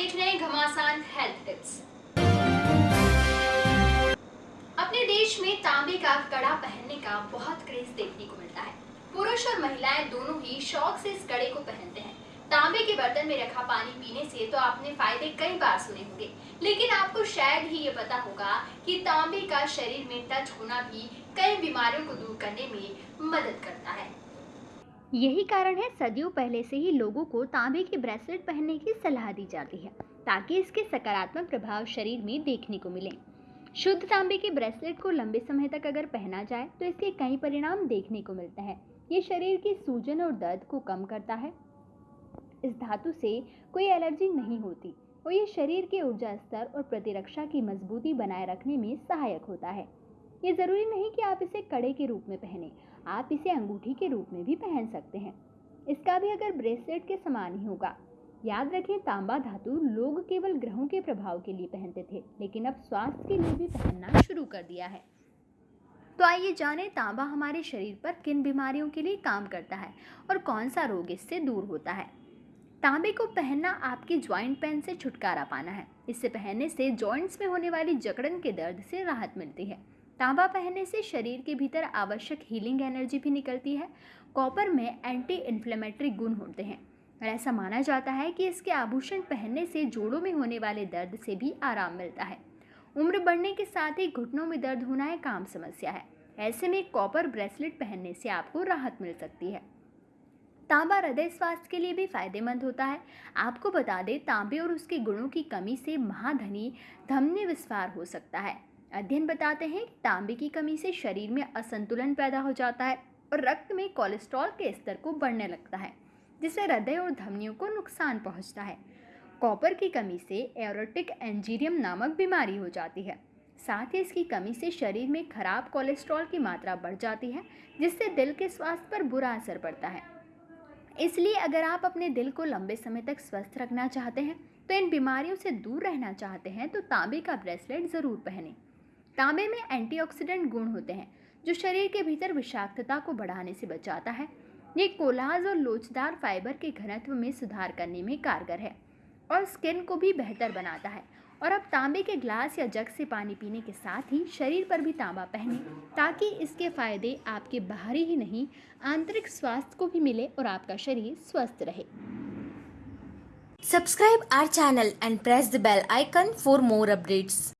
देख रहे हैं घमासान हेल्थ टिप्स अपने देश में तांबे का कड़ा पहनने का बहुत क्रेज देखने को मिलता है। पुरुष और महिलाएँ दोनों ही शौक से इस कड़े को पहनते हैं। तांबे के बर्तन में रखा पानी पीने से तो आपने फ़ायदे कई बार सुने होंगे। लेकिन आपको शायद ही ये पता होगा कि तांबे का शरीर में टच होना भी कई बीमारियों को दूर करने में मदद करता है। यही कारण है सदियों पहले से ही लोगों को तांबे के ब्रेसलेट पहनने की सलाह दी जाती है, ताकि इसके सकारात्मक प्रभाव शरीर में देखने को मिले। शुद्ध तांबे के ब्रेसलेट को लंबे समय तक अगर पहना जाए तो इसके कई परिणाम देखने को मिलते हैं। ये शरीर की सूजन और दर्द को कम करता है। इस धातु से कोई एलर्जी नहीं होती, और ये शरीर के ऊर्जा स्तर और प्रतिरक्षा की मजबूती बनाए रखने में सहायक होता है। ये ज़रूरी नहीं कि आप इसे कड़े के रूप में पहने, आप इसे अंगूठी के रूप में भी पहन सकते हैं। इसका भी अगर ब्रेसलेट के समान ही होगा। याद रखें तांबा धातु लोग केवल ग्रहों के प्रभाव के लिए पहनते थे, लेकिन अब स्वास्थ्य के लिए भी पहनना शुरू कर दिया है। तो आइए जानें, तांबा हमारे शरीर पर किन बीमारियों के लिए काम करता है और कौन सा रोग इससे दूर होता है। तांबे को पहनना आपकी ज्वाइंट पेन से छुटकारा पाना है। इससे पहनने से जॉइंट्स में होने वाली जकड़न के दर्द से राहत मिलती है। तांबा पहनने से शरीर के भीतर आवश्यक हीलिंग एनर्जी भी निकलती है। कॉपर में एंटी इन्फ्लेमेटरी गुण होते हैं। और ऐसा माना जाता है कि इसके आभूषण पहनने से जोड़ों में होने वाले दर्द से भी आराम मिलता है। उम्र बढ़ने के साथ ही घुटनों में दर्द होना एक आम समस्या है। ऐसे में कॉपर ब्रेसलेट पहनने से आपको राहत मिल सकती है। तांबा हृदय स्वास्थ्य के लिए भी फ़ायदेमंद होता है। आपको बता दें, तांबे और उसके गुणों की कमी से महाधनी, धमनी विस्फार हो सकता है। अध्ययन बताते हैं कि तांबे की कमी से शरीर में असंतुलन पैदा हो जाता है और रक्त में कोलेस्ट्रॉल के स्तर को बढ़ने लगता है, जिससे हृदय और धमनियों को नुकसान पहुँचता है। कॉपर की कमी से एरोटिक एंजीरियम नामक बीमारी हो जाती है। साथ ही इसकी कमी से शरीर में खराब कोलेस्ट्रॉल की मात्रा बढ़ जाती है, जिससे दिल के स्वास्थ्य पर बुरा असर पड़ता है। इसलिए अगर आप अपने दिल को लंबे समय तक स्वस्थ रखना चाहते हैं तो इन बीमारियों से दूर रहना चाहते हैं तो तांबे का ब्रेसलेट ज़रूर पहनें। तांबे में एंटीऑक्सीडेंट गुण होते हैं, जो शरीर के भीतर विषाक्तता को बढ़ाने से बचाता है। ये कोलाज और लोचदार फाइबर के घनत्व में सुधार करने में कारगर है और स्किन को भी बेहतर बनाता है। और अब तांबे के ग्लास या जग से पानी पीने के साथ ही शरीर पर भी तांबा पहने, ताकि इसके फ़ायदे आपके बाहरी ही नहीं, आंतरिक स्वास्थ्य को भी मिले और आपका शरीर स्वस्थ रहे। Subscribe our channel and press the bell icon for more updates.